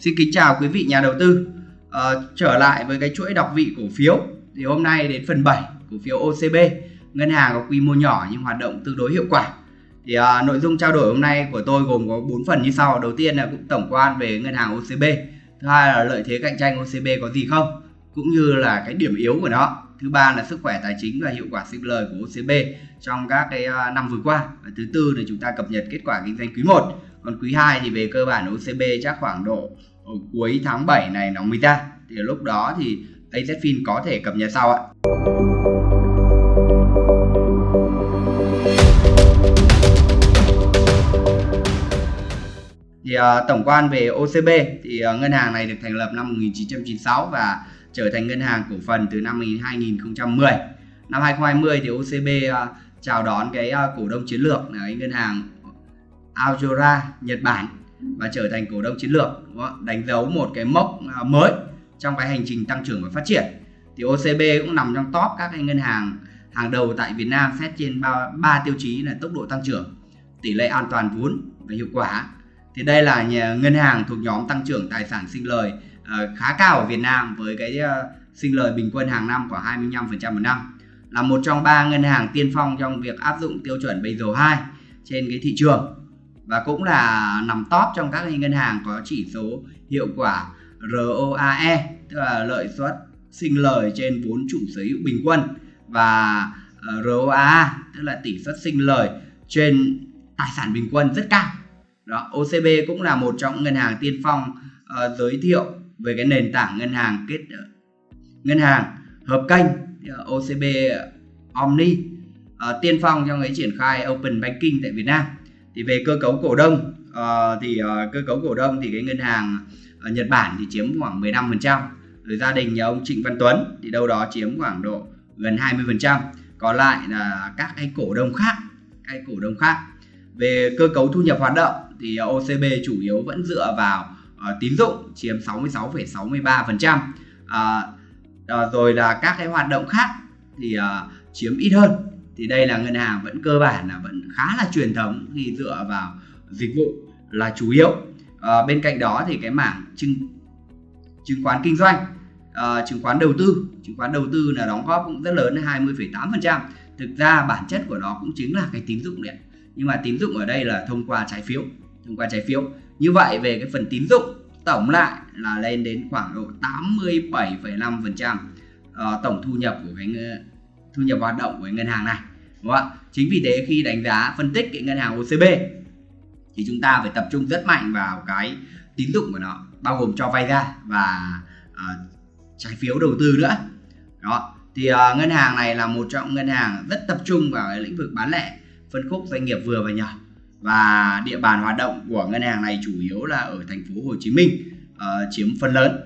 Xin kính chào quý vị nhà đầu tư. À, trở lại với cái chuỗi đọc vị cổ phiếu thì hôm nay đến phần 7 cổ phiếu OCB, ngân hàng có quy mô nhỏ nhưng hoạt động tương đối hiệu quả. Thì à, nội dung trao đổi hôm nay của tôi gồm có 4 phần như sau. Đầu tiên là cũng tổng quan về ngân hàng OCB, thứ hai là lợi thế cạnh tranh OCB có gì không, cũng như là cái điểm yếu của nó. Thứ ba là sức khỏe tài chính và hiệu quả sinh lời của OCB trong các cái ờ, năm vừa qua. Và thứ tư là chúng ta cập nhật kết quả kinh doanh quý 1 còn quý 2 thì về cơ bản OCB chắc khoảng độ cuối tháng 7 này nó mới ra thì lúc đó thì AZFIN có thể cập nhật sau ạ. Thì uh, tổng quan về OCB thì uh, ngân hàng này được thành lập năm 1996 và trở thành ngân hàng cổ phần từ năm 2010 năm 2020 thì OCB uh, à, chào đón cái uh, cổ đông chiến lược là cái ngân hàng Aojora Nhật Bản và trở thành cổ đông chiến lược đánh dấu một cái mốc à, mới trong cái hành trình tăng trưởng và phát triển. Thì OCB cũng nằm trong top các cái ngân hàng hàng đầu tại Việt Nam xét trên ba, ba tiêu chí là tốc độ tăng trưởng tỷ lệ an toàn vốn và hiệu quả. Thì đây là nhà, ngân hàng thuộc nhóm tăng trưởng tài sản sinh lời uh, khá cao ở Việt Nam với cái uh, sinh lời bình quân hàng năm khoảng 25% một năm. Là một trong ba ngân hàng tiên phong trong việc áp dụng tiêu chuẩn Basel 2 trên cái thị trường và cũng là nằm top trong các ngân hàng có chỉ số hiệu quả ROAE tức là lợi suất sinh lời trên vốn chủ sở hữu bình quân và ờ, ROA tức là tỷ suất sinh lời trên tài sản bình quân rất cao. Đó, OCB cũng là một trong ngân hàng tiên phong uh, giới thiệu về cái nền tảng ngân hàng kết uh, ngân hàng hợp kênh uh, OCB Omni uh, tiên phong trong cái triển khai Open Banking tại Việt Nam thì về cơ cấu cổ đông uh, thì uh, cơ cấu cổ đông thì cái ngân hàng ở Nhật Bản thì chiếm khoảng 15% rồi gia đình nhà ông Trịnh Văn Tuấn thì đâu đó chiếm khoảng độ gần 20% còn lại là các cái cổ đông khác cái cổ đông khác. Về cơ cấu thu nhập hoạt động thì OCB chủ yếu vẫn dựa vào uh, tín dụng chiếm 66,63% uh, uh, rồi là các cái hoạt động khác thì uh, chiếm ít hơn thì đây là ngân hàng vẫn cơ bản là vẫn khá là truyền thống khi dựa vào dịch vụ là chủ yếu. À, bên cạnh đó thì cái mảng chứng chứng khoán kinh doanh à, chứng khoán đầu tư. Chứng khoán đầu tư là đóng góp cũng rất lớn 20,8% thực ra bản chất của nó cũng chính là cái tín dụng đấy nhưng mà tín dụng ở đây là thông qua trái phiếu thông qua trái phiếu. Như vậy về cái phần tín dụng tổng lại là lên đến khoảng độ 87,5% uh, ờ, tổng thu nhập của cái thu nhập hoạt động của ngân hàng này đúng không ạ? Chính vì thế khi đánh giá phân tích cái ngân hàng OCB thì chúng ta phải tập trung rất mạnh vào cái tín dụng của nó bao gồm cho vay ra và uh, trái phiếu đầu tư nữa. Đó thì uh, ngân hàng này là một trong ngân hàng rất tập trung vào cái lĩnh vực bán lẻ phân khúc doanh nghiệp vừa và nhỏ. Và địa bàn hoạt động của ngân hàng này chủ yếu là ở thành phố Hồ Chí Minh uh, chiếm phần lớn.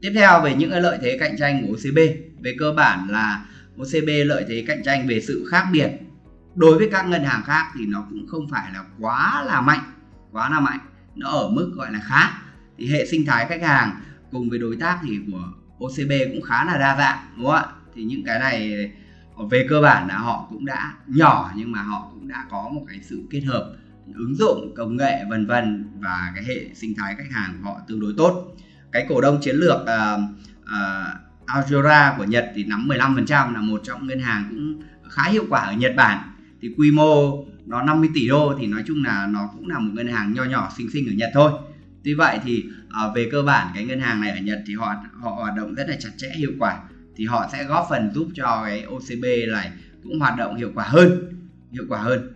Tiếp theo về những cái lợi thế cạnh tranh của OCB về cơ bản là OCB lợi thế cạnh tranh về sự khác biệt. Đối với các ngân hàng khác thì nó cũng không phải là quá là mạnh quá là mạnh. Nó ở mức gọi là khá. Thì hệ sinh thái khách hàng cùng với đối tác thì của OCB cũng khá là đa dạng đúng không ạ? Thì những cái này về cơ bản là họ cũng đã nhỏ nhưng mà họ cũng đã có một cái sự kết hợp ứng dụng công nghệ vân vân và cái hệ sinh thái khách hàng của họ tương đối tốt. Cái cổ đông chiến lược uh, uh, Aojora của Nhật thì nắm 15% là một trong ngân hàng cũng khá hiệu quả ở Nhật Bản. Thì quy mô nó 50 tỷ đô thì nói chung là nó cũng là một ngân hàng nho nhỏ xinh xinh ở Nhật thôi. Tuy vậy thì uh, về cơ bản cái ngân hàng này ở Nhật thì họ họ hoạt động rất là chặt chẽ hiệu quả. Thì họ sẽ góp phần giúp cho cái OCB này cũng hoạt động hiệu quả hơn hiệu quả hơn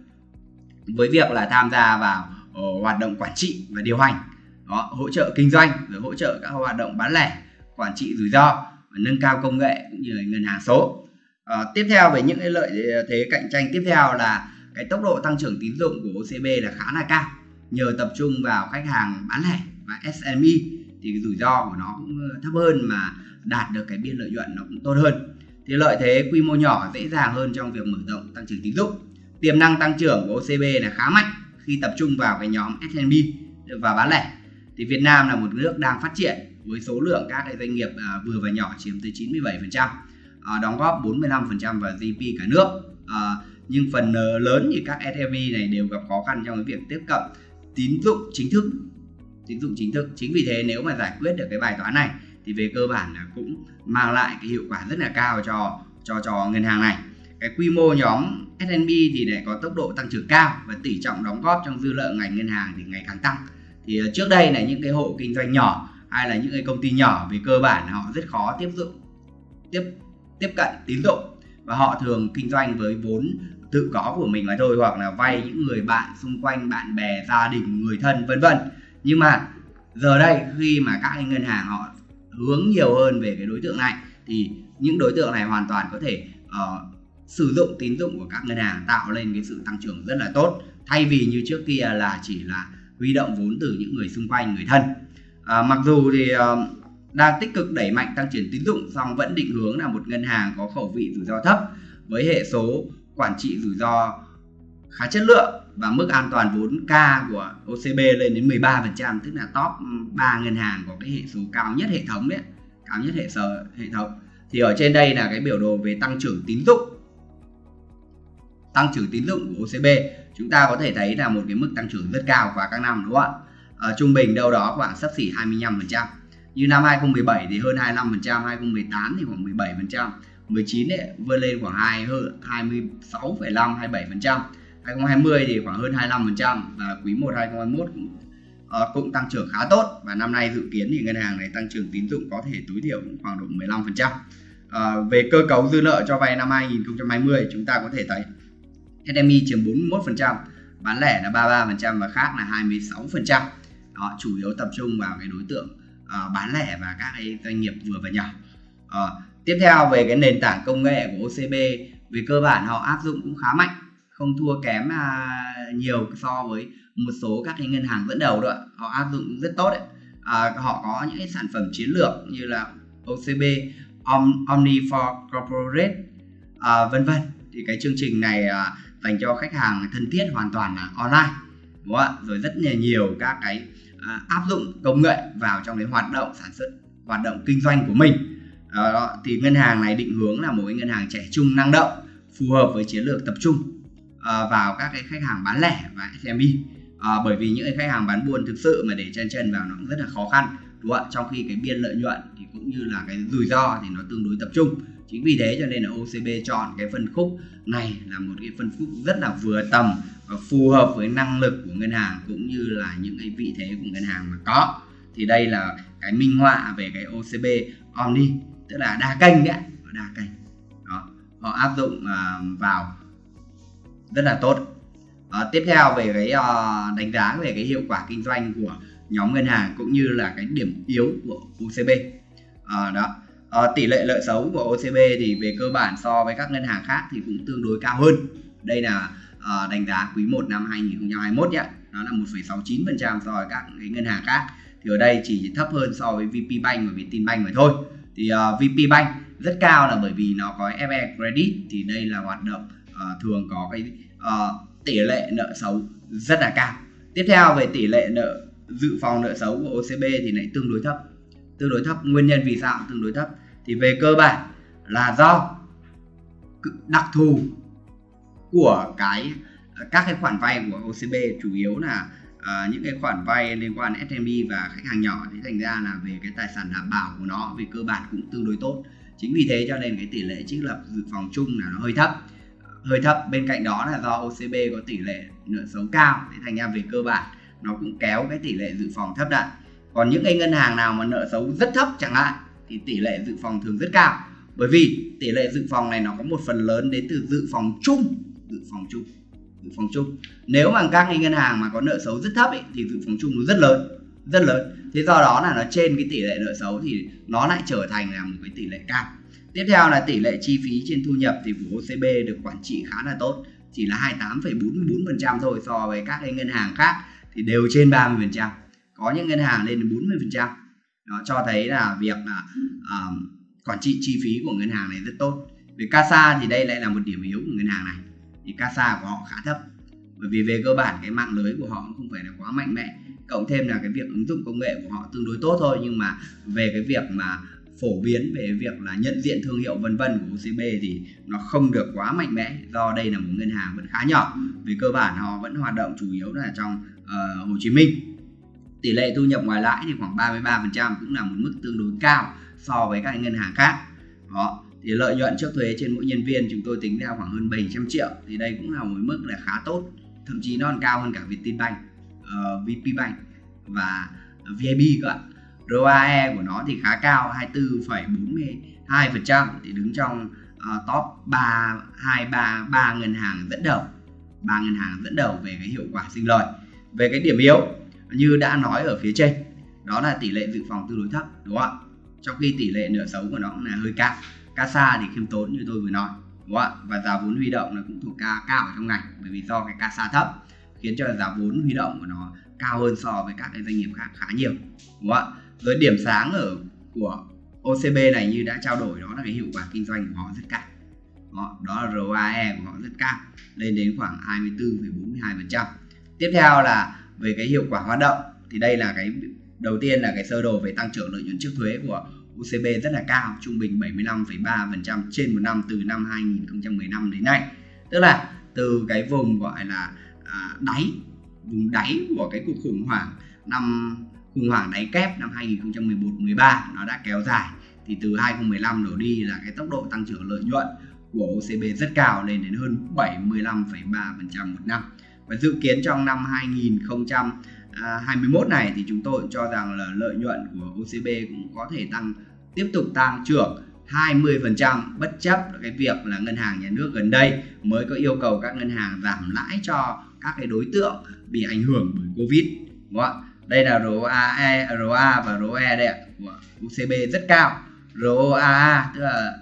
với việc là tham gia vào uh, hoạt động quản trị và điều hành. Đó, hỗ trợ kinh doanh rồi hỗ trợ các hoạt động bán lẻ quản trị rủi ro và nâng cao công nghệ cũng như là ngân hàng số. À, tiếp theo về những cái lợi thế cạnh tranh tiếp theo là cái tốc độ tăng trưởng tín dụng của OCB là khá là cao. Nhờ tập trung vào khách hàng bán lẻ và SME thì rủi ro của nó cũng ờ, thấp hơn mà đạt được cái biên lợi nhuận nó cũng tốt hơn. Thì lợi thế quy mô nhỏ dễ dàng hơn trong việc mở rộng tăng trưởng tín dụng. Tiềm năng tăng trưởng của OCB là khá mạnh khi tập trung vào cái nhóm SME và bán lẻ. Thì Việt Nam là một nước đang phát triển với số lượng các cái doanh nghiệp à, vừa và nhỏ chiếm tới 97%, à, đóng góp 45% vào GDP cả nước. À, nhưng phần ờ, lớn thì các SME này đều gặp khó khăn trong cái việc tiếp cận tín dụng chính thức tín dụng chính thức. Chính vì thế nếu mà giải quyết được cái bài toán này thì về cơ bản là cũng mang lại cái hiệu quả rất là cao cho cho cho ngân hàng này. Cái quy mô nhóm S&P thì lại có tốc độ tăng trưởng cao và tỷ trọng đóng góp trong dư nợ ngành ngân hàng thì ngày càng tăng. Thì ờ, trước đây là những cái hộ kinh doanh nhỏ hay là những cái công ty nhỏ về cơ bản họ rất khó tiếp dụng tiếp tiếp cận tín dụng. Và họ thường kinh doanh với vốn tự có của mình mà thôi hoặc là vay những người bạn xung quanh bạn bè gia đình người thân vân vân. Nhưng mà giờ đây khi mà các ngân hàng họ hướng nhiều hơn về cái đối tượng này thì những đối tượng này hoàn toàn có thể uh, sử dụng tín dụng của các ngân hàng tạo lên cái sự tăng trưởng rất là tốt. Thay vì như trước kia là chỉ là huy động vốn từ những người xung quanh người thân à, mặc dù thì uh, đang tích cực đẩy mạnh tăng trưởng tín dụng song vẫn định hướng là một ngân hàng có khẩu vị rủi ro thấp với hệ số quản trị rủi ro khá chất lượng và mức an toàn vốn K của OCB lên đến 13% tức là top 3 ngân hàng có cái hệ số cao nhất hệ thống đấy cao nhất hệ sở hệ thống. Thì ở trên đây là cái biểu đồ về tăng trưởng tín dụng. Tăng trưởng tín dụng của OCB chúng ta có thể thấy là một cái mức tăng trưởng rất cao qua các năm đúng không ạ? À, trung bình đâu đó khoảng sấp xỉ 25% như năm 2017 thì hơn 25% 2018 thì khoảng 17% 19 ấy, vươn lên khoảng 2 26,5 27% 2020 thì khoảng hơn 25% và quý 1 2021 cũng, uh, cũng tăng trưởng khá tốt và năm nay dự kiến thì ngân hàng này tăng trưởng tín dụng có thể tối thiểu cũng khoảng độ 15%. Uh, ờ, về cơ cấu dư nợ cho vay năm 2020 chúng ta có thể thấy SME chiếm 41%, bán lẻ là 33% và khác là 26%. Đó, chủ yếu tập trung vào cái đối tượng uh, bán lẻ và các cái doanh nghiệp vừa và nhỏ. Uh, tiếp theo về cái nền tảng công nghệ của OCB về cơ bản họ áp dụng cũng khá mạnh không thua kém uh, nhiều so với một số các cái ngân hàng dẫn đầu đó họ áp dụng rất tốt đấy. Uh, họ có những cái sản phẩm chiến lược như là OCB Om, Omni for Corporate à, vân vân. Thì cái chương trình này uh, dành cho khách hàng thân thiết hoàn toàn là online đúng không ạ? Rồi rất là nhiều các cái à, áp dụng công nghệ vào trong cái hoạt động sản xuất hoạt động kinh doanh của mình. Đó, thì ngân hàng này định hướng là một cái ngân hàng trẻ trung năng động phù hợp với chiến lược tập trung à, vào các cái khách hàng bán lẻ và SME à, bởi vì những cái khách hàng bán buôn thực sự mà để chân chân vào nó cũng rất là khó khăn đúng không ạ? Trong khi cái biên lợi nhuận thì cũng như là cái rủi ro thì nó tương đối tập trung chính vì thế cho nên là OCB chọn cái phân khúc này là một cái phân khúc rất là vừa tầm và phù hợp với năng lực của ngân hàng cũng như là những cái vị thế của ngân hàng mà có. Thì đây là cái minh họa về cái OCB Omni tức là đa kênh đấy đa kênh. Đó họ áp dụng à, vào rất là tốt. Uh, tiếp theo về cái uh, đánh giá về cái hiệu quả kinh doanh của nhóm ngân hàng cũng như là cái điểm yếu của OCB ờ, đó à, tỷ lệ nợ xấu của OCB thì về cơ bản so với các ngân hàng khác thì cũng tương đối cao hơn. Đây là à, đánh giá quý 1 năm 2021 nhé. Nó là 1,69% so với các cái ngân hàng khác. Thì ở đây chỉ thấp hơn so với VP Bank và Vietinbank mà thôi. Thì ờ, uh, VP Bank rất cao là bởi vì nó có FE Credit. Thì đây là hoạt động uh, thường có cái uh, tỷ lệ nợ xấu rất là cao. Tiếp theo về tỷ lệ nợ dự phòng nợ xấu của OCB thì lại tương đối thấp. Tương đối thấp. Nguyên nhân vì sao? Tương đối thấp thì về cơ bản là do đặc thù của cái các cái khoản vay của OCB chủ yếu là uh, những cái khoản vay liên quan SME và khách hàng nhỏ. Thì thành ra là về cái tài sản đảm bảo của nó về cơ bản cũng tương đối tốt. Chính vì thế cho nên cái tỷ lệ trích lập dự phòng chung là nó hơi thấp. Hơi thấp bên cạnh đó là do OCB có tỷ lệ nợ xấu cao. Thì thành ra về cơ bản nó cũng kéo cái tỷ lệ dự phòng thấp lại. Còn những cái ngân hàng nào mà nợ xấu rất thấp chẳng hạn thì tỷ lệ dự phòng thường rất cao. Bởi vì tỷ lệ dự phòng này nó có một phần lớn đến từ dự phòng chung dự phòng chung dự phòng chung. Nếu mà các ngân hàng mà có nợ xấu rất thấp ấy, thì dự phòng chung nó rất lớn rất lớn. Thế do đó là nó trên cái tỷ lệ nợ xấu thì nó lại trở thành là một cái tỷ lệ cao. Tiếp theo là tỷ lệ chi phí trên thu nhập thì của OCB được quản trị khá là tốt chỉ là 28,44% thôi so với các cái ngân hàng khác thì đều trên 30% có những ngân hàng lên đến 40% đó cho thấy là việc là uh, quản trị chi phí của ngân hàng này rất tốt. Về CASA thì đây lại là một điểm yếu của ngân hàng này. Thì CASA của họ khá thấp. Bởi vì về cơ bản cái mạng lưới của họ không phải là quá mạnh mẽ. Cộng thêm là cái việc ứng dụng công nghệ của họ tương đối tốt thôi. Nhưng mà về cái việc mà phổ biến về việc là nhận diện thương hiệu vân vân của OCB thì nó không được quá mạnh mẽ. Do đây là một ngân hàng vẫn khá nhỏ. Về cơ bản họ vẫn hoạt động chủ yếu là trong uh, Hồ Chí Minh tỷ lệ thu nhập ngoài lãi thì khoảng 33% cũng là một mức tương đối cao so với các ngân hàng khác. Đó thì lợi nhuận trước thuế trên mỗi nhân viên chúng tôi tính ra khoảng hơn 700 triệu thì đây cũng là một mức là khá tốt thậm chí nó còn cao hơn cả Vietinbank, uh, VPBank và VIB cơ ạ. ROAE của nó thì khá cao 24,42% thì đứng trong uh, top 3 2 3 3 ngân hàng dẫn đầu ba ngân hàng dẫn đầu về cái hiệu quả sinh lời. Về cái điểm yếu như đã nói ở phía trên đó là tỷ lệ dự phòng tương đối thấp đúng không ạ? Trong khi tỷ lệ nợ xấu của nó cũng là hơi cao. CASA thì khiêm tốn như tôi vừa nói đúng không ạ? Và giá vốn huy động nó cũng thuộc cao cao ở trong ngành bởi vì do cái CASA thấp khiến cho giá vốn huy động của nó cao hơn so với các cái doanh nghiệp khác khá nhiều đúng không ạ? Rồi điểm sáng ở của OCB này như đã trao đổi đó là cái hiệu quả kinh doanh của họ rất cao đó, đó là ROAE của họ rất cao lên đến khoảng 24,42% tiếp theo là về cái hiệu quả hoạt động thì đây là cái đầu tiên là cái sơ đồ về tăng trưởng lợi nhuận trước thuế của UCB rất là cao trung bình 75,3% trên một năm từ năm 2015 đến nay. Tức là từ cái vùng gọi là à, đáy vùng đáy của cái cuộc khủng hoảng năm khủng hoảng đáy kép năm 2011-13 nó đã kéo dài thì từ 2015 đổ đi là cái tốc độ tăng trưởng lợi nhuận của OCB rất cao lên đến hơn 75,3% một năm và dự kiến trong năm 2021 này thì chúng tôi cho rằng là lợi nhuận của OCB cũng có thể tăng tiếp tục tăng trưởng 20% bất chấp cái việc là ngân hàng nhà nước gần đây mới có yêu cầu các ngân hàng giảm lãi cho các cái đối tượng bị ảnh hưởng bởi Covid đúng không ạ? Đây là ROAE, ROA và ROE đây ạ của UCB rất cao. ROAA tức là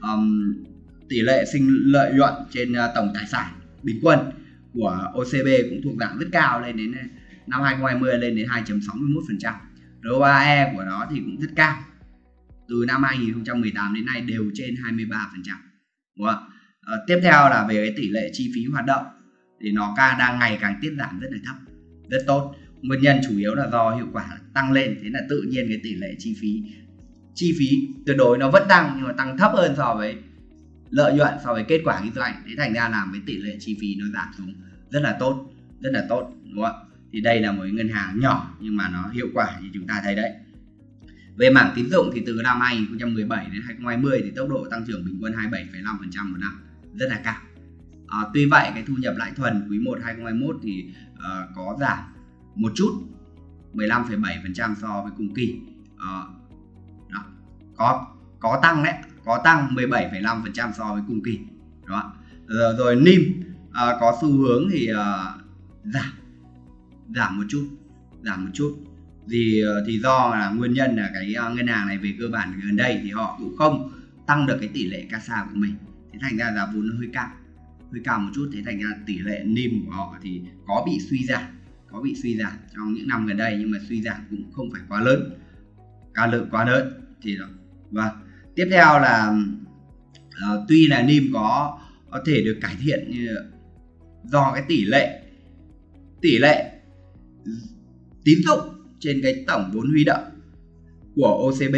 um, tỷ lệ sinh lợi nhuận trên uh, tổng tài sản bình quân của OCB cũng thuộc dạng rất cao lên đến ờ, năm 2020 lên đến 2.61%. ROAE của nó thì cũng rất cao. Từ năm 2018 đến nay đều trên 23%. Đúng không? À, tiếp theo là về cái tỷ lệ chi phí hoạt động thì nó ca đang ngày càng tiết giảm rất là thấp, rất tốt. Nguyên nhân chủ yếu là do hiệu quả tăng lên, thế là tự nhiên cái tỷ lệ chi phí chi phí tuyệt đối nó vẫn tăng nhưng mà tăng thấp hơn so với lợi nhuận so với kết quả kinh doanh thế thành ra làm cái tỷ lệ chi phí nó giảm xuống rất là tốt rất là tốt đúng không ạ? Thì đây là một ngân hàng nhỏ nhưng mà nó hiệu quả như chúng ta thấy đấy. Về mảng tín dụng thì từ năm 2017 đến 2020 thì tốc độ tăng trưởng bình quân 27,5% một năm rất là cao. À, tuy vậy cái thu nhập lãi thuần quý 1 2021 thì uh, có giảm một chút 15,7% so với cùng kỳ. Uh, đó. có có tăng đấy có tăng 17,5% so với cùng kỳ đó rồi, rồi NIM à, có xu hướng thì à, giảm giảm một chút giảm một chút. Thì à, thì do là nguyên nhân là cái à, ngân hàng này về cơ bản gần đây thì họ cũng không tăng được cái tỷ lệ CASA của mình. Thế thành ra giá vốn nó hơi cao hơi cao một chút. Thế thành ra tỷ lệ NIM của họ thì có bị suy giảm có bị suy giảm trong những năm gần đây nhưng mà suy giảm cũng không phải quá lớn ca lượng quá lớn. Thì đó và vâng tiếp theo là uh, tuy là nim có có thể được cải thiện như do cái tỷ lệ tỷ lệ tín dụng trên cái tổng vốn huy động của OCB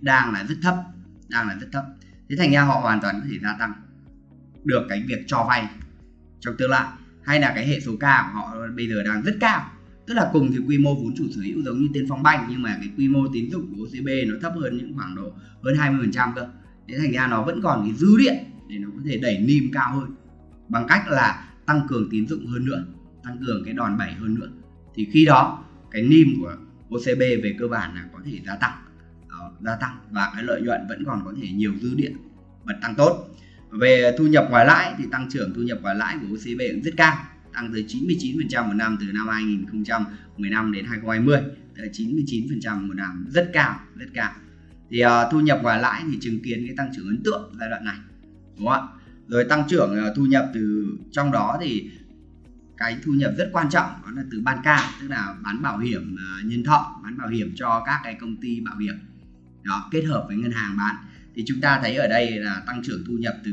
đang là rất thấp đang là rất thấp. Thế thành ra họ hoàn toàn có thể gia tăng được cái việc cho vay trong tương lai hay là cái hệ số K của họ bây giờ đang rất cao tức là cùng thì quy mô vốn chủ sở hữu giống như tiên phong banh nhưng mà cái quy mô tín dụng của OCB nó thấp hơn những khoảng độ hơn 20% cơ. Thế thành ra nó vẫn còn cái dư điện để nó có thể đẩy nim cao hơn. Bằng cách là tăng cường tín dụng hơn nữa tăng cường cái đòn bẩy hơn nữa. Thì khi đó cái nim của OCB về cơ bản là có thể gia tăng. Đó, gia tăng và cái lợi nhuận vẫn còn có thể nhiều dư điện bật tăng tốt. Về thu nhập ngoài lãi thì tăng trưởng thu nhập ngoài lãi của OCB cũng rất cao tăng tới 99% một năm từ năm 2015 đến 2020 tới 99% một năm rất cao rất cao. Thì uh, thu nhập và lãi thì chứng kiến cái tăng trưởng ấn tượng giai đoạn này đúng không ạ? Rồi tăng trưởng uh, thu nhập từ trong đó thì cái thu nhập rất quan trọng đó là từ ban ca tức là bán bảo hiểm uh, nhân thọ bán bảo hiểm cho các cái công ty bảo hiểm. Đó kết hợp với ngân hàng bán. Thì chúng ta thấy ở đây là tăng trưởng thu nhập từ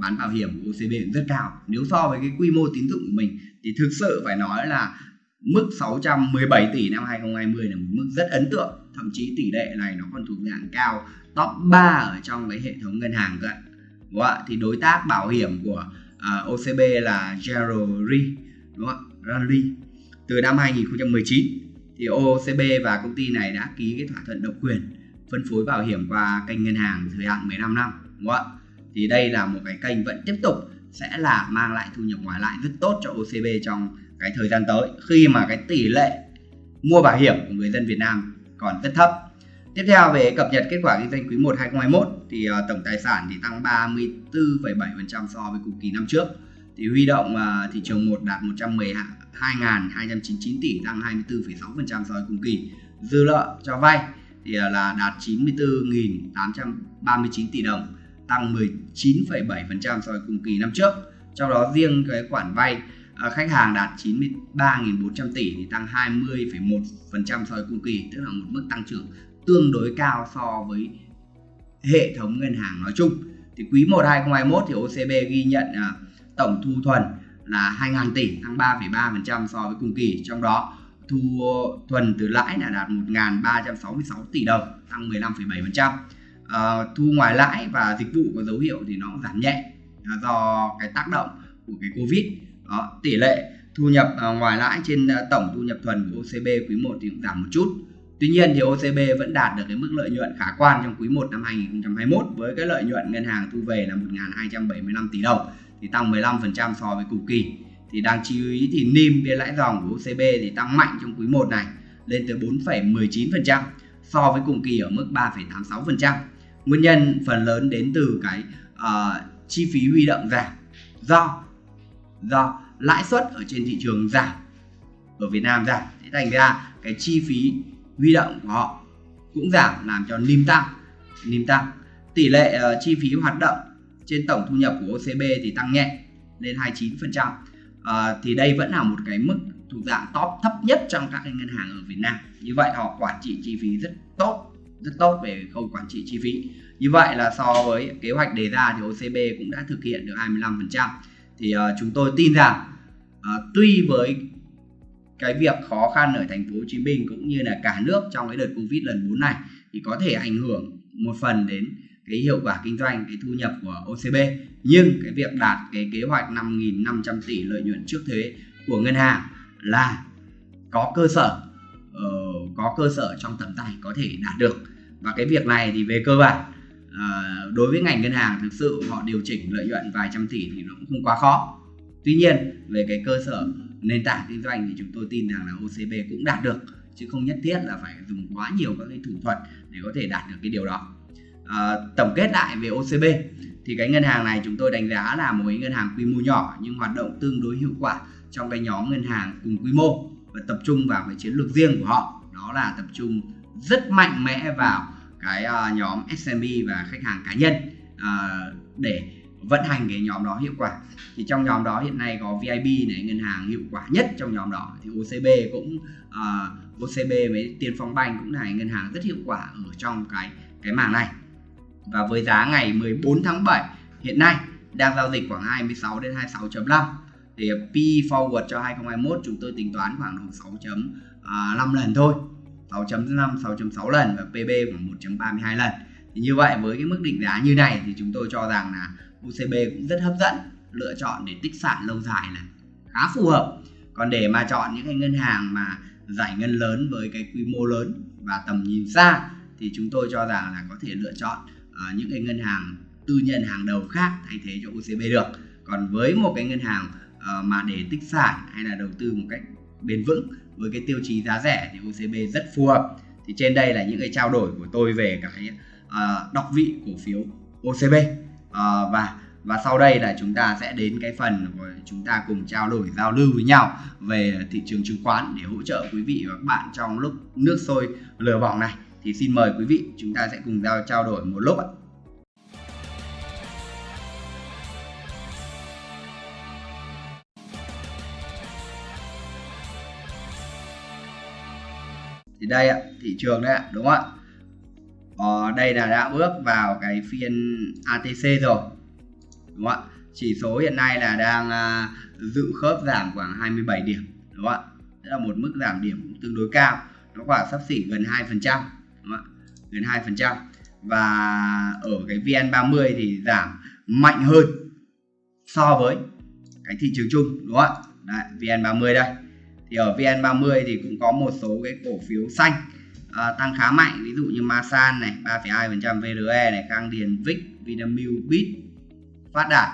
bán bảo hiểm của OCB cũng rất cao. Nếu so với cái quy mô tín dụng của mình thì thực sự phải nói là mức 617 tỷ năm 2020 là một mức rất ấn tượng. Thậm chí tỷ lệ này nó còn thuộc dạng cao top 3 ở trong cái hệ thống ngân hàng cơ đúng không ạ? Thì đối tác bảo hiểm của à, uh, OCB là General Re đúng không ạ? Rally từ năm 2019 thì OCB và công ty này đã ký cái thỏa thuận độc quyền phân phối bảo hiểm qua kênh ngân hàng thời hạn 15 năm đúng không ạ? Thì đây là một cái kênh vẫn tiếp tục sẽ là mang lại thu nhập ngoài lại rất tốt cho OCB trong cái thời gian tới khi mà cái tỷ lệ mua bảo hiểm của người dân Việt Nam còn rất thấp Tiếp theo về cập nhật kết quả kinh doanh quý 1 2021 thì uh, tổng tài sản thì tăng 34,7% so với cùng kỳ năm trước. Thì huy động uh, thị trường 1 đạt 112.299 tỷ tăng 24,6% so với cùng kỳ. Dư nợ cho vay thì uh, là đạt 94.839 tỷ đồng tăng 19,7% so với cùng kỳ năm trước. Trong đó riêng cái khoản vay à, khách hàng đạt 93.400 tỷ thì tăng 20,1% so với cùng kỳ, tức là một mức tăng trưởng tương đối cao so với hệ thống ngân hàng nói chung. Thì quý 1 2021 thì OCB ghi nhận à, tổng thu thuần là 2.000 tỷ tăng 3,3% so với cùng kỳ. Trong đó thu thuần từ lãi là đạt 1.366 tỷ đồng tăng 15,7% uh, thu ngoài lãi và dịch vụ có dấu hiệu thì nó giảm nhẹ uh, do cái tác động của cái Covid đó, tỷ lệ thu nhập uh, ngoài lãi trên uh, tổng thu nhập thuần của OCB quý 1 thì cũng giảm một chút Tuy nhiên thì OCB vẫn đạt được cái mức lợi nhuận khả quan trong quý 1 năm 2021 với cái lợi nhuận ngân hàng thu về là 1.275 tỷ đồng thì tăng 15% so với cùng kỳ. Thì đáng chú ý thì NIM biên lãi dòng của OCB thì tăng mạnh trong quý 1 này lên tới 4,19% so với cùng kỳ ở mức 3,86%. Nguyên nhân phần lớn đến từ cái uh, chi phí huy động giảm do do lãi suất ở trên thị trường giảm ở Việt Nam giảm. Thế thành ra cái chi phí huy động của họ cũng giảm làm cho niêm tăng niêm tăng tỷ lệ uh, chi phí hoạt động trên tổng thu nhập của OCB thì tăng nhẹ lên 29% uh, ờ, thì đây vẫn là một cái mức thuộc dạng top thấp nhất trong các cái ngân hàng ở Việt Nam. Như vậy họ quản trị chi phí rất tốt rất tốt về khâu quản trị chi phí như vậy là so với kế hoạch đề ra thì OCB cũng đã thực hiện được 25% thì uh, chúng tôi tin rằng uh, tuy với cái việc khó khăn ở thành phố Hồ Chí Minh cũng như là cả nước trong cái đợt Covid lần 4 này thì có thể ảnh hưởng một phần đến cái hiệu quả kinh doanh, cái thu nhập của OCB. Nhưng cái việc đạt cái kế hoạch 5.500 tỷ lợi nhuận trước thuế của ngân hàng là có cơ sở có cơ sở trong tầm tay có thể đạt được. Và cái việc này thì về cơ bản à, đối với ngành ngân hàng thực sự họ điều chỉnh lợi nhuận vài trăm tỷ thì nó cũng không quá khó. Tuy nhiên về cái cơ sở nền tảng kinh doanh thì chúng tôi tin rằng là OCB cũng đạt được chứ không nhất thiết là phải dùng quá nhiều các cái thủ thuật để có thể đạt được cái điều đó. À, tổng kết lại về OCB thì cái ngân hàng này chúng tôi đánh giá là một cái ngân hàng quy mô nhỏ nhưng hoạt động tương đối hiệu quả trong cái nhóm ngân hàng cùng quy mô và tập trung vào cái chiến lược riêng của họ đó là tập trung rất mạnh mẽ vào cái uh, nhóm SMB và khách hàng cá nhân uh, để vận hành cái nhóm đó hiệu quả. Thì trong nhóm đó hiện nay có VIB này ngân hàng hiệu quả nhất trong nhóm đó. Thì OCB cũng ờ, uh, OCB với Tiên Phong Banh cũng là ngân hàng rất hiệu quả ở trong cái cái mảng này. Và với giá ngày 14 tháng 7 hiện nay đang giao dịch khoảng 26 đến 26.5 thì P forward cho 2021 chúng tôi tính toán khoảng à, 5 lần thôi. 6.5 6.6 lần và PB khoảng 1.32 lần. Thì như vậy với cái mức định giá như này thì chúng tôi cho rằng là UCB cũng rất hấp dẫn lựa chọn để tích sản lâu dài là khá phù hợp. Còn để mà chọn những cái ngân hàng mà giải ngân lớn với cái quy mô lớn và tầm nhìn xa thì chúng tôi cho rằng là có thể lựa chọn uh, những cái ngân hàng tư nhân hàng đầu khác thay thế cho UCB được. Còn với một cái ngân hàng uh, mà để tích sản hay là đầu tư một cách bền vững với cái tiêu chí giá rẻ thì OCB rất phù hợp. Thì trên đây là những cái trao đổi của tôi về cái uh, đọc vị cổ phiếu OCB uh, ờ, và và sau đây là chúng ta sẽ đến cái phần của chúng ta cùng trao đổi giao lưu với nhau về thị trường chứng khoán để hỗ trợ quý vị và các bạn trong lúc nước sôi lửa bỏng này. Thì xin mời quý vị chúng ta sẽ cùng giao trao đổi một lúc ạ. Thì đây ạ thị trường đấy ạ đúng không ạ? Ờ, đây là đã bước vào cái phiên ATC rồi đúng không ạ? Chỉ số hiện nay là đang à, dự khớp giảm khoảng 27 điểm đúng không ạ? Đó là một mức giảm điểm tương đối cao nó khoảng sắp xỉ gần 2 phần trăm gần 2 phần trăm. Và ở cái VN30 thì giảm mạnh hơn so với cái thị trường chung đúng không ạ? Đấy, VN30 đây thì ở VN30 thì cũng có một số cái cổ phiếu xanh à, tăng khá mạnh. Ví dụ như Masan này 3,2% VRE này Khang Điền Vic Vinamilk Bit Phát Đạt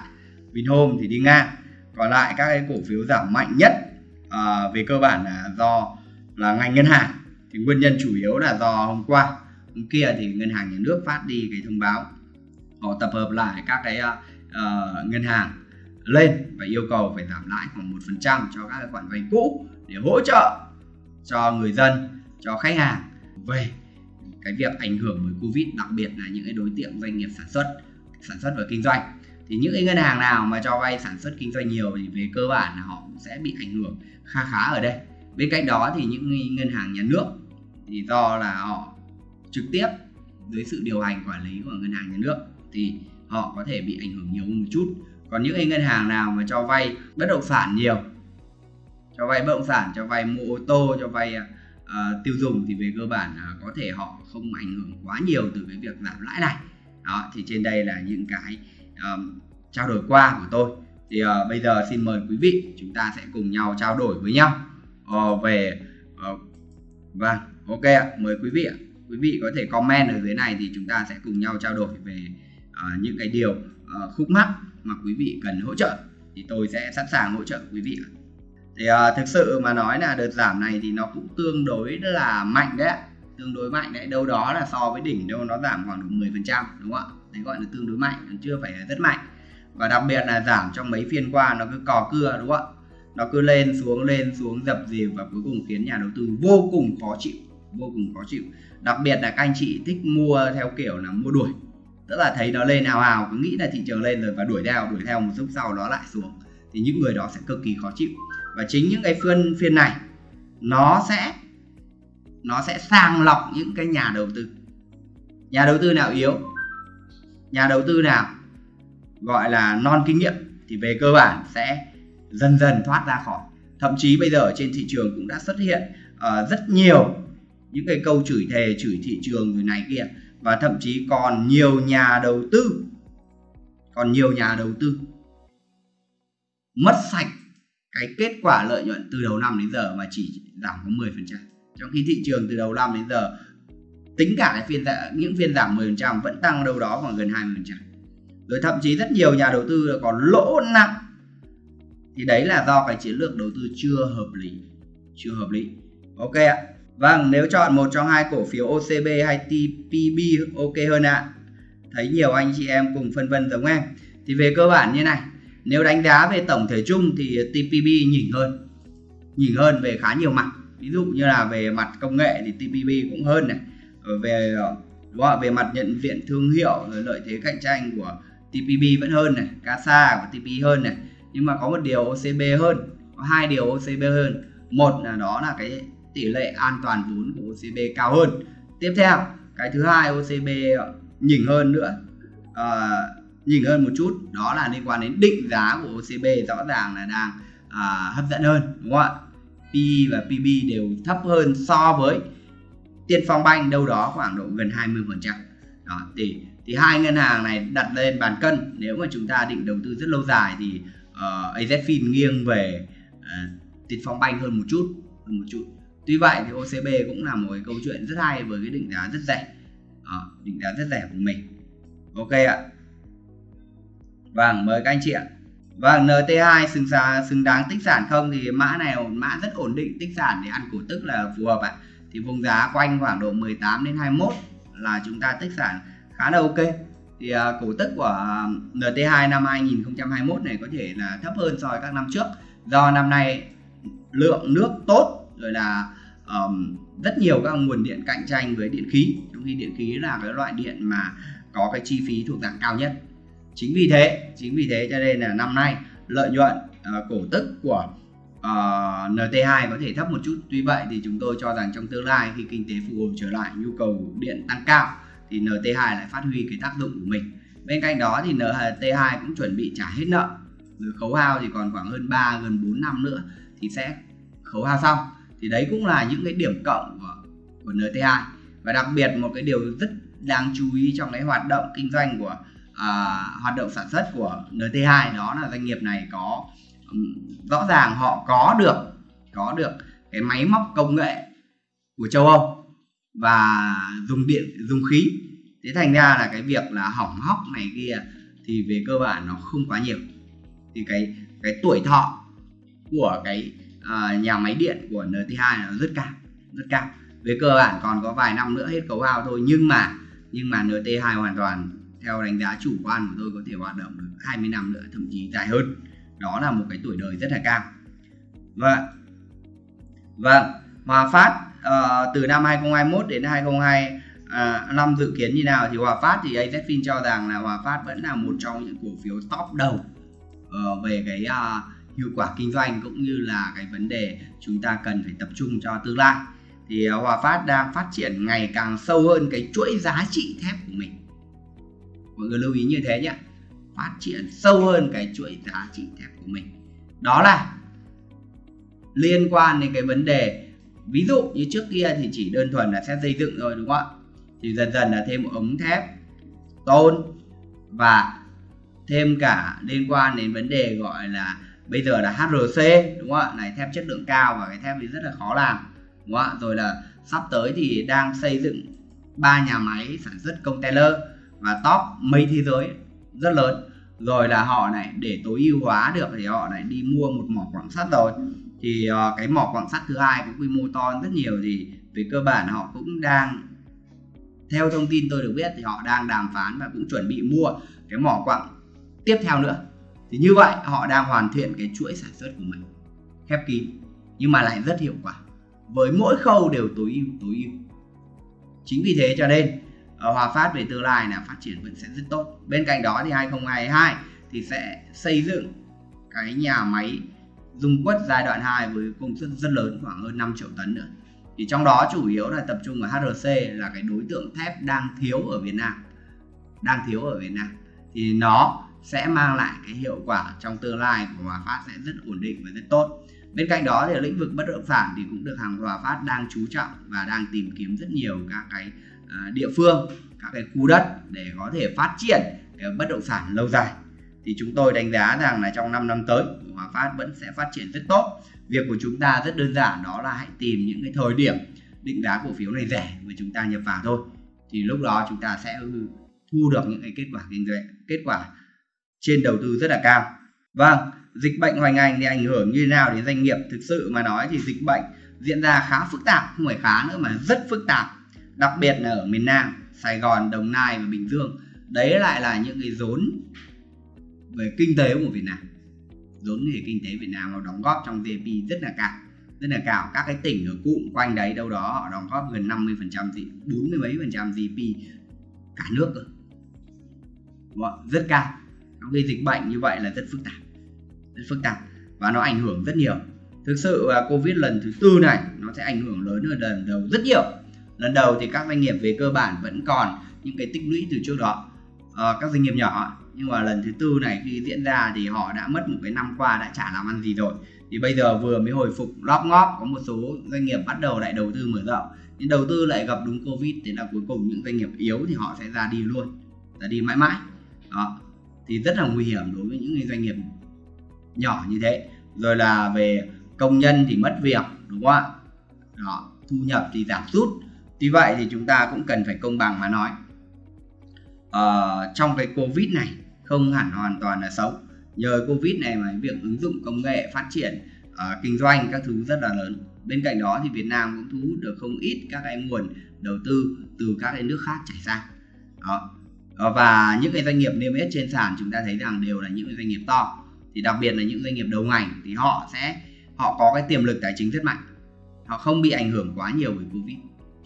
Vinhome thì đi ngang. Còn lại các cái cổ phiếu giảm mạnh nhất à, về cơ bản là do là ngành ngân hàng. Thì nguyên nhân chủ yếu là do hôm qua hôm kia thì ngân hàng nhà nước phát đi cái thông báo họ tập hợp lại các cái uh, ngân hàng lên và yêu cầu phải giảm lãi khoảng một phần trăm cho các khoản vay cũ để hỗ trợ cho người dân, cho khách hàng. Về cái việc ảnh hưởng bởi covid, đặc biệt là những cái đối tượng doanh nghiệp sản xuất sản xuất và kinh doanh, thì những cái ngân hàng nào mà cho vay sản xuất kinh doanh nhiều thì về cơ bản là họ cũng sẽ bị ảnh hưởng khá khá ở đây. Bên cạnh đó thì những ngân hàng nhà nước thì do là họ trực tiếp dưới sự điều hành quản lý của ngân hàng nhà nước thì họ có thể bị ảnh hưởng nhiều hơn một chút. Còn những cái ngân hàng nào mà cho vay bất động sản nhiều cho vay bất động sản cho vay mua ô tô cho vay uh, tiêu dùng thì về cơ bản uh, có thể họ không ảnh hưởng quá nhiều từ cái việc giảm lãi này. Đó thì trên đây là những cái um, trao đổi qua của tôi. Thì uh, bây giờ xin mời quý vị chúng ta sẽ cùng nhau trao đổi với nhau uh, về uh, vâng ok ạ mời quý vị ạ. Quý vị có thể comment ở dưới này thì chúng ta sẽ cùng nhau trao đổi về uh, những cái điều uh, khúc mắc mà quý vị cần hỗ trợ. Thì tôi sẽ sẵn sàng hỗ trợ quý vị thì uh, thực sự mà nói là đợt giảm này thì nó cũng tương đối là mạnh đấy tương đối mạnh đấy đâu đó là so với đỉnh đâu nó giảm khoảng được 10 phần trăm đúng không ạ? Đấy gọi là tương đối mạnh còn chưa phải là rất mạnh. Và đặc biệt là giảm trong mấy phiên qua nó cứ cò cưa đúng không ạ? Nó cứ lên xuống lên xuống dập dìu và cuối cùng khiến nhà đầu tư vô cùng khó chịu vô cùng khó chịu. Đặc biệt là các anh chị thích mua theo kiểu là mua đuổi. Tức là thấy nó lên hào hào cứ nghĩ là thị trường lên rồi và đuổi theo đuổi theo một lúc sau nó lại xuống. Thì những người đó sẽ cực kỳ khó chịu và chính những cái phiên phiên này nó sẽ nó sẽ sàng lọc những cái nhà đầu tư. Nhà đầu tư nào yếu? Nhà đầu tư nào gọi là non kinh nghiệm thì về cơ bản sẽ dần dần thoát ra khỏi. Thậm chí bây giờ trên thị trường cũng đã xuất hiện uh, rất nhiều những cái câu chửi thề chửi thị trường người này kia. Và thậm chí còn nhiều nhà đầu tư còn nhiều nhà đầu tư mất sạch cái kết quả lợi nhuận từ đầu năm đến giờ mà chỉ giảm có 10% trong khi thị trường từ đầu năm đến giờ, tính cả cái phiên những phiên giảm 10% vẫn tăng đâu đó khoảng gần 20% rồi thậm chí rất nhiều nhà đầu tư còn lỗ nặng. Thì đấy là do cái chiến lược đầu tư chưa hợp lý, chưa hợp lý. Ok ạ. Vâng nếu chọn một trong hai cổ phiếu OCB hay TPB ok hơn ạ. Thấy nhiều anh chị em cùng phân vân giống em. Thì về cơ bản như này nếu đánh giá về tổng thể chung thì TPB nhỉnh hơn. Nhỉnh hơn về khá nhiều mặt. Ví dụ như là về mặt công nghệ thì TPB cũng hơn này. Ờ, về đúng không? về mặt nhận diện thương hiệu rồi lợi thế cạnh tranh của TPB vẫn hơn này. CASA của TPB hơn này. Nhưng mà có một điều OCB hơn có hai điều OCB hơn. Một là đó là cái tỷ lệ an toàn vốn của OCB cao hơn. Tiếp theo cái thứ hai OCB nhỉnh hơn nữa. À, nhỉnh hơn một chút đó là liên quan đến định giá của OCB rõ ràng là đang à, hấp dẫn hơn đúng không ạ? PE và PB đều thấp hơn so với Tiên Phong Banh đâu đó khoảng độ gần 20 phần trăm. Đó thì thì hai ngân hàng này đặt lên bàn cân nếu mà chúng ta định đầu tư rất lâu dài thì ờ, uh, AZFIN nghiêng về uh, Tiên Phong Banh hơn một chút hơn một chút. Tuy vậy thì OCB cũng là một cái câu chuyện rất hay với cái định giá rất rẻ. Uh, định giá rất rẻ của mình. Ok ạ vâng mời các anh chị ạ. Vâng, NT2 xứng, xứng đáng tích sản không? Thì mã này mã rất ổn định tích sản để ăn cổ tức là phù hợp ạ. Thì vùng giá quanh khoảng độ 18 đến 21 là chúng ta tích sản khá là ok. Thì uh, cổ tức của à, NT2 năm 2021 này có thể là thấp hơn so với các năm trước. Do năm nay lượng nước tốt rồi là um, rất nhiều các nguồn điện cạnh tranh với điện khí. Trong khi điện khí là cái loại điện mà có cái chi phí thuộc dạng cao nhất chính vì thế chính vì thế cho nên là năm nay lợi nhuận uh, cổ tức của à, uh, NT2 có thể thấp một chút. Tuy vậy thì chúng tôi cho rằng trong tương lai khi kinh tế phục hồi trở lại nhu cầu điện tăng cao thì NT2 lại phát huy cái tác dụng của mình. Bên cạnh đó thì NT2 cũng chuẩn bị trả hết nợ. Rồi khấu hao thì còn khoảng hơn 3 gần 4 năm nữa thì sẽ khấu hao xong. Thì đấy cũng là những cái điểm cộng của, của NT2 và đặc biệt một cái điều rất đáng chú ý trong cái hoạt động kinh doanh của à, hoạt động sản xuất của NT2 đó là doanh nghiệp này có um, rõ ràng họ có được có được cái máy móc công nghệ của châu Âu và dùng điện dùng khí. Thế thành ra là cái việc là hỏng hóc này kia thì về cơ bản nó không quá nhiều. Thì cái cái tuổi thọ của cái uh, nhà máy điện của NT2 nó rất cao rất cao. Về cơ bản còn có vài năm nữa hết cấu hao thôi nhưng mà nhưng mà NT2 hoàn toàn theo đánh giá chủ quan của tôi có thể hoạt động được 20 năm nữa thậm chí dài hơn. Đó là một cái tuổi đời rất là cao. Vâng vâng Hòa Phát uh, từ năm 2021 đến 2025 uh, à, dự kiến như nào? Thì Hòa Phát thì AZFIN cho rằng là Hòa Phát vẫn là một trong những cổ phiếu top đầu uh, về cái uh, hiệu quả kinh doanh cũng như là cái vấn đề chúng ta cần phải tập trung cho tương lai. Thì uh, Hòa Phát đang phát triển ngày càng sâu hơn cái chuỗi giá trị thép của mình mọi người lưu ý như thế nhé phát triển sâu hơn cái chuỗi giá trị thép của mình. Đó là liên quan đến cái vấn đề, ví dụ như trước kia thì chỉ đơn thuần là sẽ xây dựng rồi đúng không ạ? Thì dần dần là thêm ống thép, tôn và thêm cả liên quan đến vấn đề gọi là bây giờ là HRC đúng không ạ? Này, thép chất lượng cao và cái thép thì rất là khó làm, đúng không ạ? Rồi là sắp tới thì đang xây dựng ba nhà máy sản xuất container và top mấy thế giới rất lớn. Rồi là họ này để tối ưu hóa được thì họ lại đi mua một mỏ quặng sắt rồi. Thì uh, cái mỏ quặng sắt thứ hai có quy mô to rất nhiều thì về cơ bản họ cũng đang theo thông tin tôi được biết thì họ đang đàm phán và cũng chuẩn bị mua cái mỏ quặng tiếp theo nữa. Thì như vậy họ đang hoàn thiện cái chuỗi sản xuất của mình khép kín nhưng mà lại rất hiệu quả. Với mỗi khâu đều tối ưu tối ưu. Chính vì thế cho nên Hòa Phát về tương lai là phát triển vẫn sẽ rất tốt. Bên cạnh đó thì 2022 thì sẽ xây dựng cái nhà máy dung quất giai đoạn 2 với công suất rất lớn, khoảng hơn 5 triệu tấn nữa. Thì trong đó chủ yếu là tập trung ở HRC là cái đối tượng thép đang thiếu ở Việt Nam. Đang thiếu ở Việt Nam. Thì nó sẽ mang lại cái hiệu quả trong tương lai của Hòa Phát sẽ rất ổn định và rất tốt. Bên cạnh đó thì lĩnh vực bất động sản thì cũng được hàng Hòa Phát đang chú trọng và đang tìm kiếm rất nhiều các cái À, địa phương, các cái khu đất để có thể phát triển cái bất động sản lâu dài. Thì chúng tôi đánh giá rằng là trong 5 năm tới Hòa Phát vẫn sẽ phát triển rất tốt. Việc của chúng ta rất đơn giản, đó là hãy tìm những cái thời điểm định giá cổ phiếu này rẻ và chúng ta nhập vào thôi. Thì lúc đó chúng ta sẽ thu được những cái kết quả kinh doanh, kết quả trên đầu tư rất là cao. Vâng dịch bệnh hoành hành thì ảnh hưởng như thế nào đến doanh nghiệp? Thực sự mà nói thì dịch bệnh diễn ra khá phức tạp, không phải khá nữa mà rất phức tạp đặc biệt là ở miền Nam, Sài Gòn, Đồng Nai và Bình Dương. Đấy lại là những cái rốn về kinh tế của Việt Nam. Rốn về kinh tế Việt Nam nó đóng góp trong GDP rất là cao, rất là cao. Các cái tỉnh ở cụm quanh đấy đâu đó họ đóng góp gần 50 phần trăm gì 40 mấy phần trăm GDP cả nước cơ. Vâng, rất cao. Trong khi dịch bệnh như vậy là rất phức tạp, rất phức tạp và nó ảnh hưởng rất nhiều. Thực sự covid lần thứ tư này nó sẽ ảnh hưởng lớn hơn lần đầu rất nhiều lần đầu thì các doanh nghiệp về cơ bản vẫn còn những cái tích lũy từ trước đó à, các doanh nghiệp nhỏ. Nhưng mà lần thứ tư này khi diễn ra thì họ đã mất một cái năm qua đã chả làm ăn gì rồi. Thì bây giờ vừa mới hồi phục lóp ngóp có một số doanh nghiệp bắt đầu lại đầu tư mở rộng. Nhưng đầu tư lại gặp đúng covid thế là cuối cùng những doanh nghiệp yếu thì họ sẽ ra đi luôn ra đi mãi mãi. Đó thì rất là nguy hiểm đối với những doanh nghiệp nhỏ như thế. Rồi là về công nhân thì mất việc đúng không ạ? Đó thu nhập thì giảm sút. Tuy vậy thì chúng ta cũng cần phải công bằng mà nói. Ờ, trong cái Covid này không hẳn hoàn toàn là xấu. Nhờ Covid này mà việc ứng dụng công nghệ phát triển uh, kinh doanh các thứ rất là lớn. Bên cạnh đó thì Việt Nam cũng thu hút được không ít các cái nguồn đầu tư từ các cái nước khác chảy ra đó. Ờ, và những cái doanh nghiệp niêm yết trên sàn chúng ta thấy rằng đều là những doanh nghiệp to. Thì đặc biệt là những doanh nghiệp đầu ngành thì họ sẽ họ có cái tiềm lực tài chính rất mạnh. Họ không bị ảnh hưởng quá nhiều bởi Covid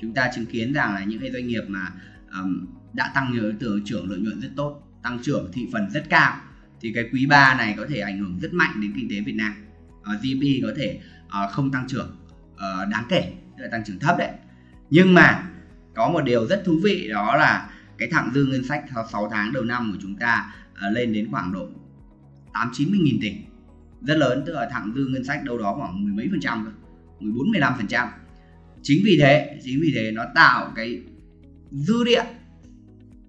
chúng ta chứng kiến rằng là những cái doanh nghiệp mà um, đã tăng nhớ từ trưởng lợi nhuận rất tốt tăng trưởng thị phần rất cao thì cái quý 3 này có thể ảnh hưởng rất mạnh đến kinh tế Việt Nam. Ờ, uh, GDP có thể uh, không tăng trưởng uh, đáng kể tức là tăng trưởng thấp đấy. Nhưng mà có một điều rất thú vị đó là cái thặng dư ngân sách sau 6 tháng đầu năm của chúng ta uh, lên đến khoảng độ 8 90 nghìn tỷ. Rất lớn tức là thặng dư ngân sách đâu đó khoảng mười mấy phần trăm 14 15 phần trăm chính vì thế chính vì thế nó tạo cái dư địa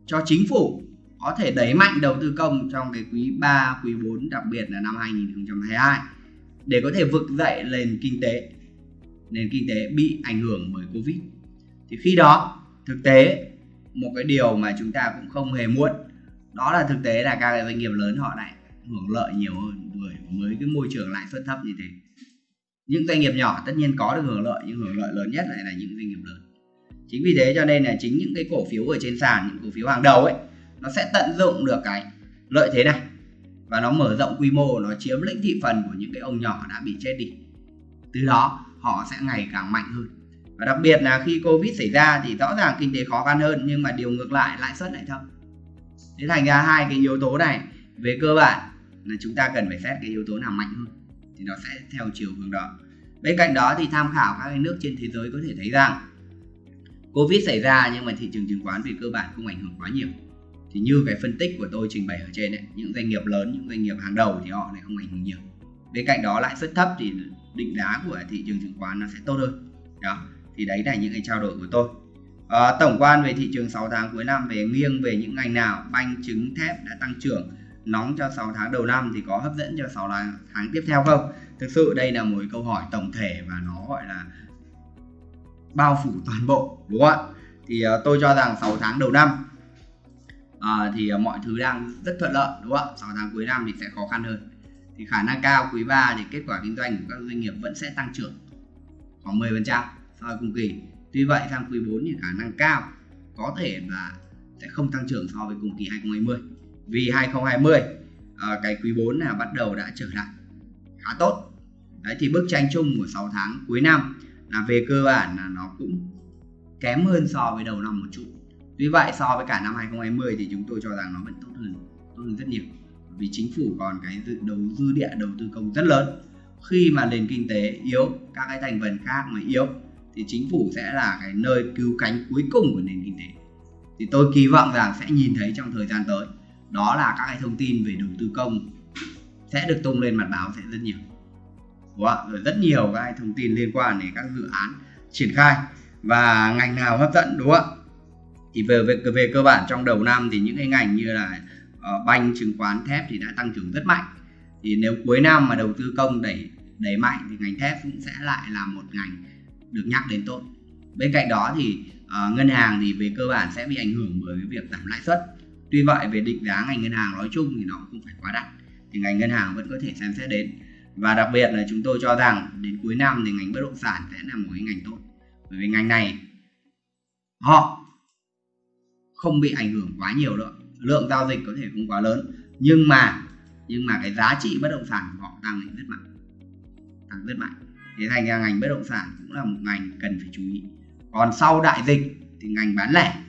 cho chính phủ có thể đẩy mạnh đầu tư công trong cái quý 3, quý 4 đặc biệt là năm 2022 để có thể vực dậy nền kinh tế nền kinh tế bị ảnh hưởng bởi covid. Thì khi đó thực tế một cái điều mà chúng ta cũng không hề muốn đó là thực tế là các doanh nghiệp lớn họ lại hưởng lợi nhiều hơn bởi với cái môi trường lãi suất thấp như thế những doanh nghiệp nhỏ tất nhiên có được hưởng lợi, nhưng hưởng lợi lớn nhất lại là những doanh nghiệp lớn. Chính vì thế cho nên là chính những cái cổ phiếu ở trên sàn, những cổ phiếu hàng đầu ấy, nó sẽ tận dụng được cái lợi thế này. Và nó mở rộng quy mô, nó chiếm lĩnh thị phần của những cái ông nhỏ đã bị chết đi. Từ đó, họ sẽ ngày càng mạnh hơn. Và đặc biệt là khi covid xảy ra thì rõ ràng kinh tế khó khăn hơn, nhưng mà điều ngược lại, lãi suất lại thấp. Thế thành ra hai cái yếu tố này, về cơ bản là chúng ta cần phải xét cái yếu tố nào mạnh hơn thì nó sẽ theo chiều hướng đó. Bên cạnh đó thì tham khảo các nước trên thế giới có thể thấy rằng covid xảy ra nhưng mà thị trường chứng khoán về cơ bản không ảnh hưởng quá nhiều. Thì như cái phân tích của tôi trình bày ở trên đấy những doanh nghiệp lớn những doanh nghiệp hàng đầu thì họ lại không ảnh hưởng nhiều. Bên cạnh đó lãi suất thấp thì định giá của thị trường chứng khoán nó sẽ tốt hơn. Đó thì đấy là những cái trao đổi của tôi. À, tổng quan về thị trường 6 tháng cuối năm về nghiêng về những ngành nào banh trứng thép đã tăng trưởng nóng cho 6 tháng đầu năm thì có hấp dẫn cho 6 tháng tiếp theo không? Thực sự đây là một câu hỏi tổng thể và nó gọi là bao phủ toàn bộ đúng không ạ? Thì uh, tôi cho rằng 6 tháng đầu năm uh, thì uh, mọi thứ đang rất thuận lợi đúng không ạ? 6 tháng cuối năm thì sẽ khó khăn hơn. Thì khả năng cao quý 3 thì kết quả kinh doanh của các doanh nghiệp vẫn sẽ tăng trưởng khoảng 10% so với cùng kỳ. Tuy vậy sang quý 4 thì khả năng cao có thể là sẽ không tăng trưởng so với cùng kỳ 2020 vì 2020 à, cái quý 4 là bắt đầu đã trở lại. Khá tốt. Đấy thì bức tranh chung của 6 tháng cuối năm là về cơ bản là nó cũng kém hơn so với đầu năm một chút. Tuy vậy so với cả năm 2020 thì chúng tôi cho rằng nó vẫn tốt hơn tốt hơn rất nhiều. Vì chính phủ còn cái dự đầu dư địa đầu tư công rất lớn. Khi mà nền kinh tế yếu các cái thành phần khác mà yếu thì chính phủ sẽ là cái nơi cứu cánh cuối cùng của nền kinh tế. Thì tôi kỳ vọng rằng sẽ nhìn thấy trong thời gian tới đó là các cái thông tin về đầu tư công sẽ được tung lên mặt báo sẽ rất nhiều đúng không? rồi rất nhiều các thông tin liên quan đến các dự án triển khai và ngành nào hấp dẫn đúng không ạ? thì về, về về cơ bản trong đầu năm thì những cái ngành như là uh, banh chứng khoán thép thì đã tăng trưởng rất mạnh thì nếu cuối năm mà đầu tư công đẩy đẩy mạnh thì ngành thép cũng sẽ lại là một ngành được nhắc đến tốt bên cạnh đó thì uh, ngân hàng thì về cơ bản sẽ bị ảnh hưởng bởi cái việc giảm lãi suất tuy vậy, về định giá ngành ngân hàng nói chung thì nó không phải quá đắt, thì ngành ngân hàng vẫn có thể xem xét đến. Và đặc biệt là chúng tôi cho rằng đến cuối năm thì ngành bất động sản sẽ là một cái ngành tốt, bởi vì ngành này họ không bị ảnh hưởng quá nhiều nữa lượng giao dịch có thể không quá lớn, nhưng mà nhưng mà cái giá trị bất động sản của họ tăng rất mạnh, tăng rất mạnh. Thế thành ra ngành bất động sản cũng là một ngành cần phải chú ý. Còn sau đại dịch thì ngành bán lẻ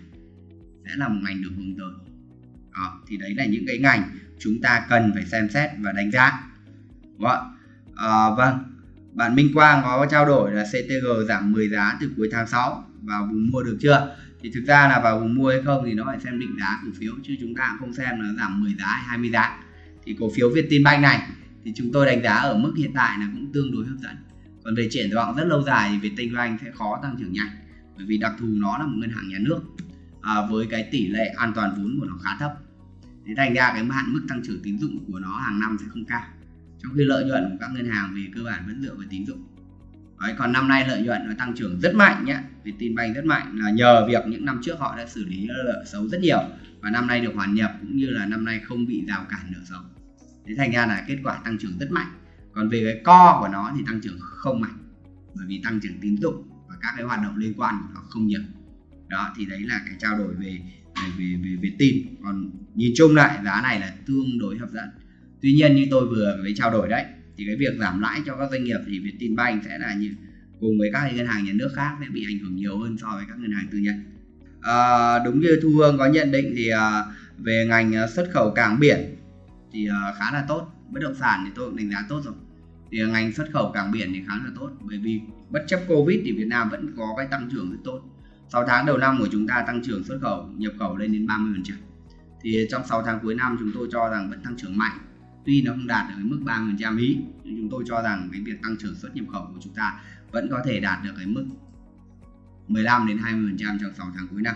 sẽ là một ngành được hướng tới đó, thì đấy là những cái ngành chúng ta cần phải xem xét và đánh giá. Đúng không? À, vâng bạn Minh Quang có trao đổi là CTG giảm 10 giá từ cuối tháng 6 vào vùng mua được chưa? Thì thực ra là vào vùng mua hay không thì nó phải xem định giá cổ phiếu chứ chúng ta không xem là giảm 10 giá hay 20 giá. Thì cổ phiếu Vietinbank này thì chúng tôi đánh giá ở mức hiện tại là cũng tương đối hấp dẫn. Còn về triển vọng rất lâu dài thì Vietinbank sẽ khó tăng trưởng nhanh bởi vì đặc thù nó là một ngân hàng nhà nước à, với cái tỷ lệ an toàn vốn của nó khá thấp. Thế thành ra cái hạn mức tăng trưởng tín dụng của nó hàng năm sẽ không cao. Trong khi lợi nhuận của các ngân hàng về cơ bản vẫn dựa vào tín dụng. Đấy, còn năm nay lợi nhuận nó tăng trưởng rất mạnh nhé. Vietinbank rất mạnh là nhờ việc những năm trước họ đã xử lý nợ xấu rất nhiều và năm nay được hoàn nhập cũng như là năm nay không bị rào cản nợ xấu. Thế thành ra là kết quả tăng trưởng rất mạnh. Còn về cái co của nó thì tăng trưởng không mạnh bởi vì tăng trưởng tín dụng và các cái hoạt động liên quan của nó không nhiều đó thì đấy là cái trao đổi về về về về, về tin. Còn nhìn chung lại giá này là tương đối hấp dẫn. Tuy nhiên như tôi vừa mới trao đổi đấy thì cái việc giảm lãi cho các doanh nghiệp thì Vietinbank sẽ là như cùng với các ngân hàng nhà nước khác sẽ bị ảnh hưởng nhiều hơn so với các ngân hàng tư nhân. À, đúng như Thu Hương có nhận định thì à, về ngành à, xuất khẩu cảng biển thì à, khá là tốt. Bất động sản thì tôi cũng đánh giá tốt rồi. Thì ngành xuất khẩu cảng biển thì khá là tốt bởi vì bất chấp Covid thì Việt Nam vẫn có cái tăng trưởng rất tốt. 6 tháng đầu năm của chúng ta tăng trưởng xuất khẩu, nhập khẩu lên đến 30% thì trong 6 tháng cuối năm chúng tôi cho rằng vẫn tăng trưởng mạnh. Tuy nó không đạt được mức 30% ý, nhưng chúng tôi cho rằng cái việc tăng trưởng xuất nhập khẩu của chúng ta vẫn có thể đạt được cái mức 15 đến 20% trong 6 tháng cuối năm.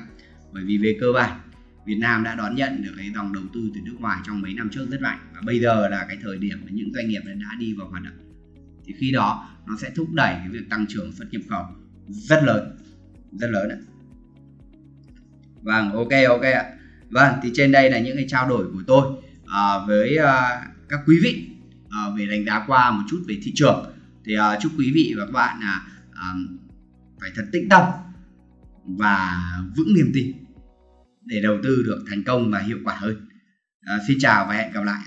Bởi vì về cơ bản, Việt Nam đã đón nhận được cái dòng đầu tư từ nước ngoài trong mấy năm trước rất mạnh. Và bây giờ là cái thời điểm mà những doanh nghiệp đã đi vào hoạt động. Thì khi đó, nó sẽ thúc đẩy cái việc tăng trưởng xuất nhập khẩu rất lớn rất lớn đấy vâng ok ok ạ. Vâng thì trên đây là những cái trao đổi của tôi à, với à, các quý vị à, về đánh giá qua một chút về thị trường. Thì à, chúc quý vị và các bạn là à, phải thật tĩnh tâm và vững niềm tin để đầu tư được thành công và hiệu quả hơn. À, xin chào và hẹn gặp lại